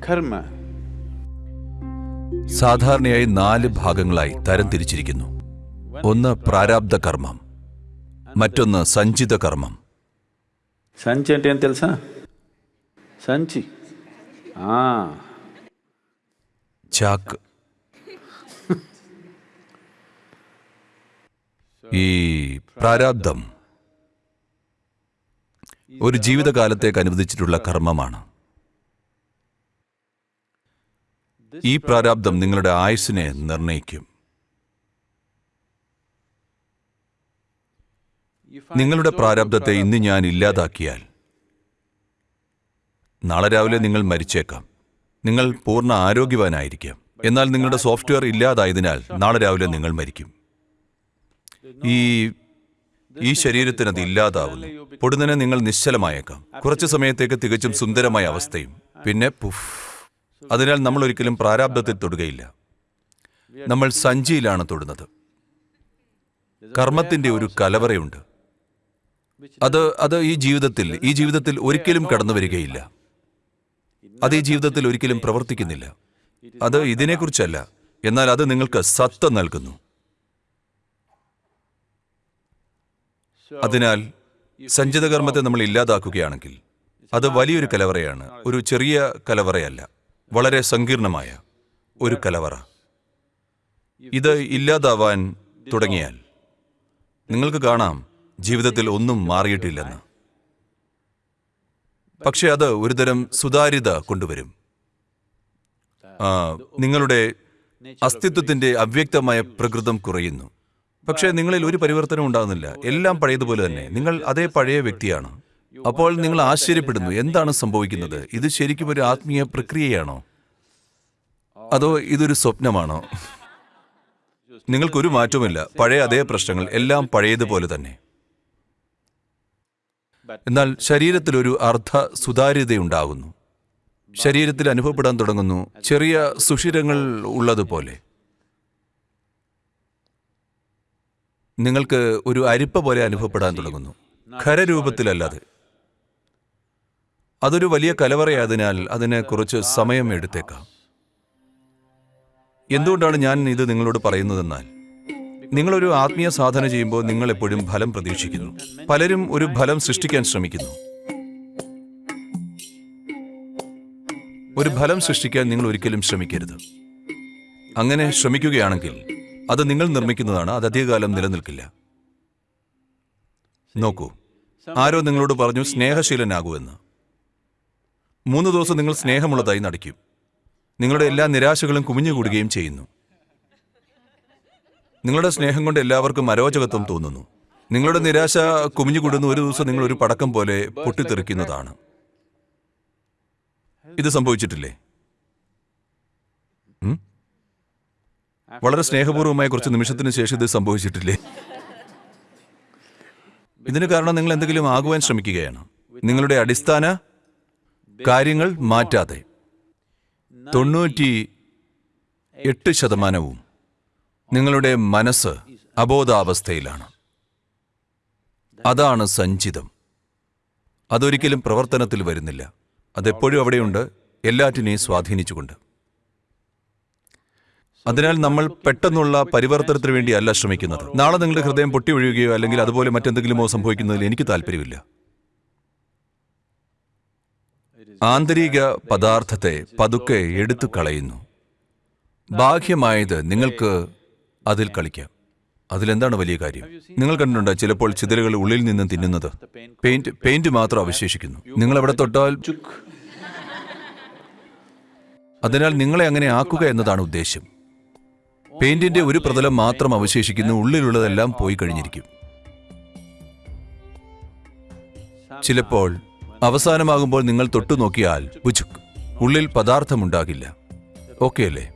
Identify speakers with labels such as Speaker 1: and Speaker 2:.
Speaker 1: karma.
Speaker 2: സാധാരണയായി നാല് ഭാഗങ്ങളായി തരംതിരിച്ചിരിക്കുന്നു ഒന്ന് പ്രാരാബ്ധ കർമ്മം മറ്റൊന്ന് സഞ്ചിത കർമ്മം
Speaker 1: సంచి అంటే ఏం తెలుసా సంచి ఆ,
Speaker 2: ചാക്ക് ഈ പ്രാരാബ്ധം ഒരു ജീവിതകാലത്തേക്ക് അനുവദിച്ചിട്ടുള്ള കർമ്മമാണ് ഈ പ്രാരാബ്ദം നിങ്ങളുടെ ആയുസ്സിനെ നിർണയിക്കും. നിങ്ങളുടെ പ്രാരാബ്ദത്തെ ഇന്ന് ഞാൻ ഇല്ലാതാക്കിയാൽ നാളെ രാവിലെ നിങ്ങൾ മരിച്ചേക്കാം. നിങ്ങൾ പൂർണ ആരോഗ്യവാനായിരിക്കാം. എന്നാൽ നിങ്ങളുടെ സോഫ്റ്റ്വെയർ ഇല്ലാതായതിനാൽ നാളെ രാവിലെ നിങ്ങൾ മരിക്കും. ഈ ഈ അത് ഇല്ലാതാവുന്നു. പൊടുന്നനെ നിങ്ങൾ നിശ്ചലമായേക്കാം. കുറച്ചു സമയത്തേക്ക് തികച്ചും സുന്ദരമായ അവസ്ഥയും. പിന്നെ പുഫ്. അതിനാൽ നമ്മൾ ഒരിക്കലും പ്രാരാബ്ധത്തിൽ തൊടുകയില്ല. നമ്മൾ സഞ്ചിയിലാണ് തൊടുന്നത്. കർമ്മത്തിന്റെ ഒരു കലവറയുണ്ട്. അത് അത് ഈ ജീവിതത്തിൽ ഈ ജീവിതത്തിൽ ഒരിക്കലും കടന്നു വരികയില്ല. അത് ഈ ജീവിതത്തിൽ ഒരിക്കലും പ്രവർത്തിക്കുന്നില്ല. അത് ഇതിനെക്കുറിച്ചല്ല. എന്നാൽ അത് നിങ്ങൾക്ക് സത്ത നൽകുന്നു. അതിനാൽ സഞ്ചിത കർമ്മത്തെ നമ്മൾ ഇല്ലാതാക്കുകയാണെങ്കിൽ അത് വലിയൊരു കലവറയാണ്. ഒരു ചെറിയ കലവറയല്ല. വളരെ സങ്കീർണമായ ഒരു കലവറ. ഇത് ഇല്ലാതാവാൻ തുടങ്ങിയാൽ നിങ്ങൾക്ക് കാണാം ജീവിതത്തിൽ ഒന്നും മാറിയിട്ടില്ലെന്ന്. പക്ഷെ അത് ഒരുതരം സുതാര്യത കൊണ്ടുവരും. നിങ്ങളുടെ അസ്തിത്വത്തിന്റെ അവ്യക്തമായ പ്രകൃതം കുറയുന്നു. പക്ഷേ നിങ്ങളിൽ ഒരു പരിവർത്തനം ഉണ്ടാകുന്നില്ല. എല്ലാം പഴയതുപോലെ തന്നെ. നിങ്ങൾ അതേ പഴയ വ്യക്തിയാണ്. അപ്പോൾ നിങ്ങൾ ആശ്ചര്യപ്പെടുന്നു എന്താണ് സംഭവിക്കുന്നത്? ഇത് ശരിക്കും ഒരു ആത്മീയ പ്രക്രിയയാണോ? അതോ ഇതൊരു സ്വപ്നമാണോ? നിങ്ങൾക്കൊരു മാറ്റവുമില്ല. പഴയ അതേ പ്രശ്നങ്ങൾ എല്ലാം പഴയതുപോലെ തന്നെ. എന്നാൽ ശരീരത്തിലൊരു അർദ്ധ സുതാര്യതയുണ്ടാകുന്നു ശരീരത്തിൽ അനുഭവപ്പെടാൻ തുടങ്ങുന്നു. ചെറിയ സുഷിരങ്ങൾ ഉള്ളതുപോലെ. നിങ്ങൾക്ക് ഒരു അരിപ്പ പോലെ അനുഭവപ്പെടാൻ തുടങ്ങുന്നു. ഖരരൂപത്തിലല്ലാതെ. അതൊരു വലിയ കലവറയായതിനാൽ അതിന് കുറച്ച് സമയം എടുത്തേക്കാം. എന്തുകൊണ്ടാണ് ഞാൻ ഇത് നിങ്ങളോട് പറയുന്നതെന്നാൽ നിങ്ങളൊരു ആത്മീയ സാധന ചെയ്യുമ്പോൾ നിങ്ങൾ എപ്പോഴും ഫലം പ്രതീക്ഷിക്കുന്നു. പലരും ഒരു ഫലം സൃഷ്ടിക്കാൻ ശ്രമിക്കുന്നു. ഒരു ഫലം സൃഷ്ടിക്കാൻ നിങ്ങൾ ഒരിക്കലും ശ്രമിക്കരുത്. അങ്ങനെ ശ്രമിക്കുകയാണെങ്കിൽ അത് നിങ്ങൾ നിർമ്മിക്കുന്നതാണ് അത് അധികകാലം നിലനിൽക്കില്ല. നോക്കൂ ആരോ നിങ്ങളോട് പറഞ്ഞു സ്നേഹശീലനാകൂ എന്ന്. മൂന്ന് ദിവസം നിങ്ങൾ സ്നേഹമുള്ളതായി നടിക്കും. നിങ്ങളുടെ എല്ലാ നിരാശകളും കുമിഞ്ഞുകൂടുകയും ചെയ്യുന്നു. നിങ്ങളുടെ സ്നേഹം കൊണ്ട് എല്ലാവർക്കും അരോചകത്വം തോന്നുന്നു. നിങ്ങളുടെ നിരാശ കുമിഞ്ഞുകൂടുന്ന ഒരു ദിവസം നിങ്ങൾ ഒരു പടക്കം പോലെ പൊട്ടിത്തെറിക്കുന്നതാണ്. ഇത് സംഭവിച്ചിട്ടില്ലേ? വളരെ സ്നേഹപൂർവമായ കുറച്ച് നിമിഷത്തിന് ശേഷം ഇത് സംഭവിച്ചിട്ടില്ലേ? ഇതിന് കാരണം നിങ്ങൾ എന്തെങ്കിലും ആകുവാൻ ശ്രമിക്കുകയാണ്. നിങ്ങളുടെ അടിസ്ഥാന കാര്യങ്ങൾ മാറ്റാതെ. തൊണ്ണൂറ്റി എട്ട് ശതമാനവും നിങ്ങളുടെ മനസ്സ് അബോധാവസ്ഥയിലാണ്. അതാണ് സഞ്ചിതം. അതൊരിക്കലും പ്രവർത്തനത്തിൽ വരുന്നില്ല. അതെപ്പോഴും അവിടെയുണ്ട്. എല്ലാറ്റിനെയും സ്വാധീനിച്ചുകൊണ്ട്. അതിനാൽ നമ്മൾ പെട്ടെന്നുള്ള പരിവർത്തനത്തിന് വേണ്ടിയല്ല ശ്രമിക്കുന്നത്. നാളെ നിങ്ങളുടെ ഹൃദയം പൊട്ടി ഒഴിയുകയോ അല്ലെങ്കിൽ അതുപോലെ മറ്റെന്തെങ്കിലുമോ സംഭവിക്കുന്നതിൽ എനിക്ക് താല്പര്യമില്ല. ആന്തരിക പദാർത്ഥത്തെ പതുക്കെ എടുത്തു കളയുന്നു ബാഹ്യമായത് നിങ്ങൾക്ക് അതിൽ കളിക്കാം. അതിലെന്താണ് വലിയ കാര്യം? നിങ്ങൾ കണ്ടിട്ടുണ്ട് ചിലപ്പോൾ ചിതലുകൾ ഉള്ളിൽ നിന്ന് തിന്നുന്നത്. പെയിന്റ് പെയിന്റ് മാത്രം അവശേഷിക്കുന്നു. നിങ്ങൾ എവിടെ തൊട്ടാൽ. അതിനാൽ നിങ്ങളെ അങ്ങനെ ആക്കുക എന്നതാണ് ഉദ്ദേശ്യം പെയിന്റിന്റെ ഒരു പ്രതലം മാത്രം അവശേഷിക്കുന്നു ഉള്ളിലുള്ളതെല്ലാം പോയി കഴിഞ്ഞിരിക്കും. ചിലപ്പോൾ അവസാനമാകുമ്പോൾ നിങ്ങൾ തൊട്ടുനോക്കിയാൽ ഉള്ളിൽ പദാർത്ഥമുണ്ടാകില്ല. ഓക്കെ അല്ലേ?